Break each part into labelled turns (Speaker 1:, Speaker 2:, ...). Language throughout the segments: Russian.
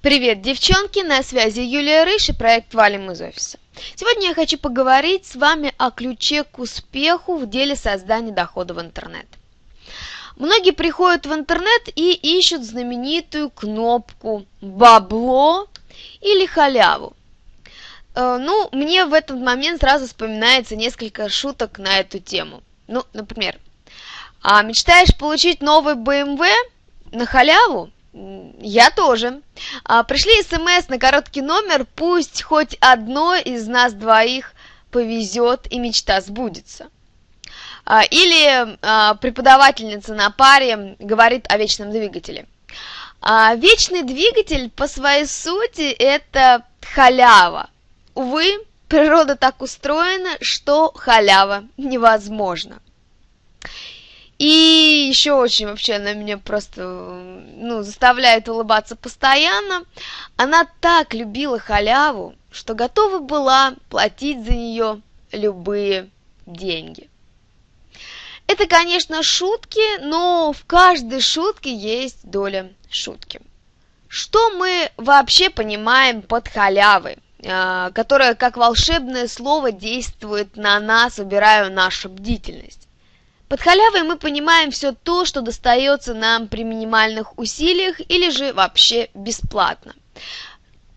Speaker 1: Привет, девчонки! На связи Юлия Рыш и проект «Валим из офиса». Сегодня я хочу поговорить с вами о ключе к успеху в деле создания дохода в интернет. Многие приходят в интернет и ищут знаменитую кнопку «Бабло» или «Халяву». Э, ну, мне в этот момент сразу вспоминается несколько шуток на эту тему. Ну, например, а мечтаешь получить новый BMW на халяву? Я тоже. А, пришли смс на короткий номер, пусть хоть одно из нас двоих повезет и мечта сбудется. А, или а, преподавательница на паре говорит о вечном двигателе. А, вечный двигатель по своей сути это халява. Увы, природа так устроена, что халява невозможно. И еще очень вообще она меня просто ну, заставляет улыбаться постоянно. Она так любила халяву, что готова была платить за нее любые деньги. Это, конечно, шутки, но в каждой шутке есть доля шутки. Что мы вообще понимаем под халявой, а, которая как волшебное слово действует на нас, убирая нашу бдительность? Под халявой мы понимаем все то, что достается нам при минимальных усилиях или же вообще бесплатно.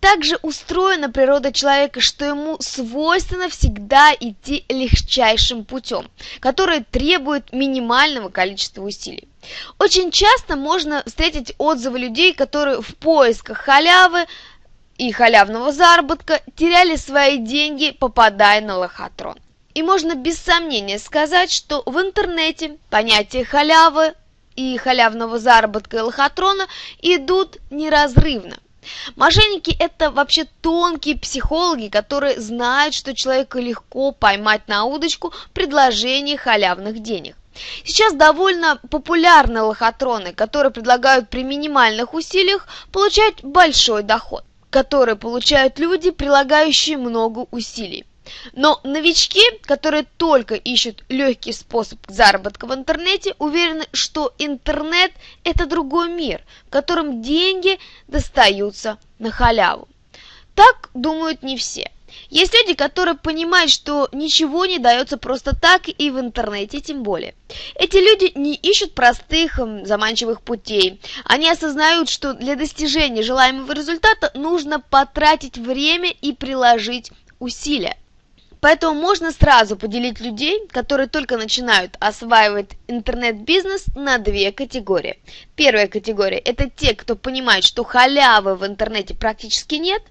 Speaker 1: Также устроена природа человека, что ему свойственно всегда идти легчайшим путем, который требует минимального количества усилий. Очень часто можно встретить отзывы людей, которые в поисках халявы и халявного заработка теряли свои деньги, попадая на лохотрон. И можно без сомнения сказать, что в интернете понятия халявы и халявного заработка и лохотрона идут неразрывно. Мошенники – это вообще тонкие психологи, которые знают, что человека легко поймать на удочку предложение халявных денег. Сейчас довольно популярны лохотроны, которые предлагают при минимальных усилиях получать большой доход, который получают люди, прилагающие много усилий. Но новички, которые только ищут легкий способ заработка в интернете, уверены, что интернет – это другой мир, в котором деньги достаются на халяву. Так думают не все. Есть люди, которые понимают, что ничего не дается просто так и в интернете тем более. Эти люди не ищут простых заманчивых путей. Они осознают, что для достижения желаемого результата нужно потратить время и приложить усилия. Поэтому можно сразу поделить людей, которые только начинают осваивать интернет-бизнес, на две категории. Первая категория – это те, кто понимает, что халявы в интернете практически нет.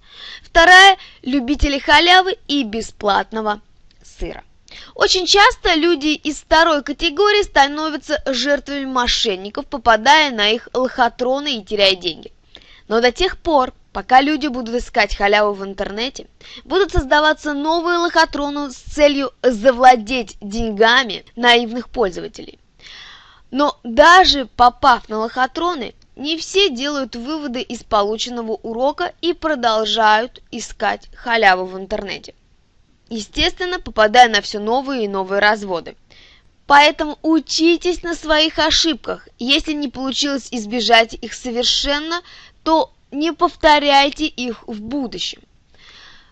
Speaker 1: Вторая – любители халявы и бесплатного сыра. Очень часто люди из второй категории становятся жертвами мошенников, попадая на их лохотроны и теряя деньги. Но до тех пор, Пока люди будут искать халяву в интернете, будут создаваться новые лохотроны с целью завладеть деньгами наивных пользователей. Но даже попав на лохотроны, не все делают выводы из полученного урока и продолжают искать халяву в интернете. Естественно, попадая на все новые и новые разводы. Поэтому учитесь на своих ошибках. Если не получилось избежать их совершенно, то не повторяйте их в будущем.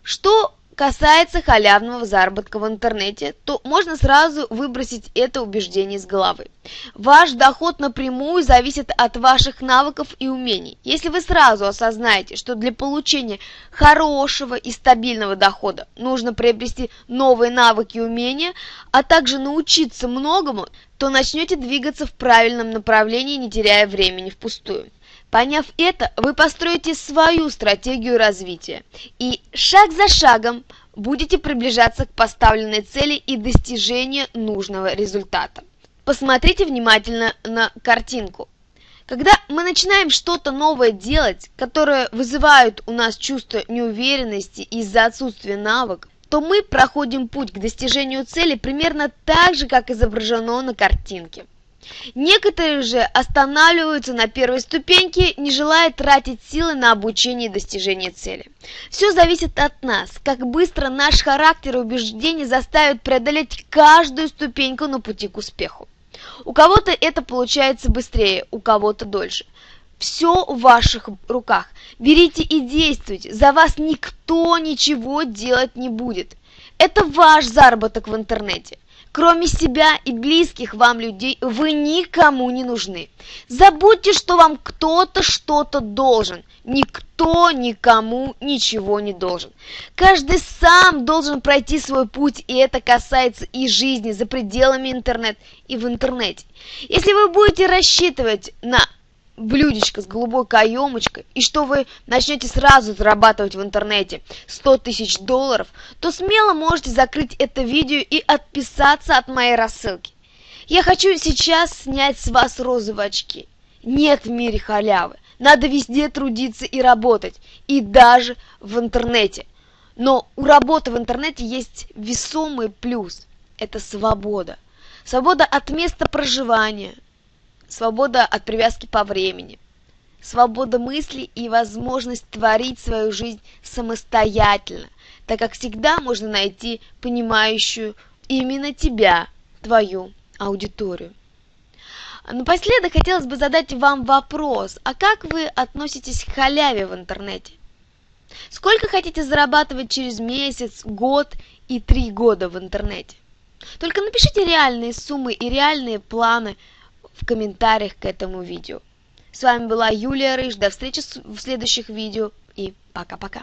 Speaker 1: Что касается халявного заработка в интернете, то можно сразу выбросить это убеждение из головы. Ваш доход напрямую зависит от ваших навыков и умений. Если вы сразу осознаете, что для получения хорошего и стабильного дохода нужно приобрести новые навыки и умения, а также научиться многому, то начнете двигаться в правильном направлении, не теряя времени впустую. Поняв это, вы построите свою стратегию развития и шаг за шагом будете приближаться к поставленной цели и достижению нужного результата. Посмотрите внимательно на картинку. Когда мы начинаем что-то новое делать, которое вызывает у нас чувство неуверенности из-за отсутствия навык, то мы проходим путь к достижению цели примерно так же, как изображено на картинке. Некоторые же останавливаются на первой ступеньке, не желая тратить силы на обучение и достижение цели. Все зависит от нас, как быстро наш характер и убеждения заставят преодолеть каждую ступеньку на пути к успеху. У кого-то это получается быстрее, у кого-то дольше. Все в ваших руках. Берите и действуйте. За вас никто ничего делать не будет. Это ваш заработок в интернете. Кроме себя и близких вам людей, вы никому не нужны. Забудьте, что вам кто-то что-то должен. Никто никому ничего не должен. Каждый сам должен пройти свой путь, и это касается и жизни за пределами интернета и в интернете. Если вы будете рассчитывать на блюдечко с голубой каемочкой, и что вы начнете сразу зарабатывать в интернете 100 тысяч долларов, то смело можете закрыть это видео и отписаться от моей рассылки. Я хочу сейчас снять с вас розовые очки. Нет в мире халявы. Надо везде трудиться и работать, и даже в интернете. Но у работы в интернете есть весомый плюс – это свобода. Свобода от места проживания – свобода от привязки по времени, свобода мысли и возможность творить свою жизнь самостоятельно, так как всегда можно найти понимающую именно тебя, твою аудиторию. Напоследок хотелось бы задать вам вопрос, а как вы относитесь к халяве в интернете? Сколько хотите зарабатывать через месяц, год и три года в интернете? Только напишите реальные суммы и реальные планы в комментариях к этому видео. С вами была Юлия Рыж. До встречи в следующих видео и пока-пока.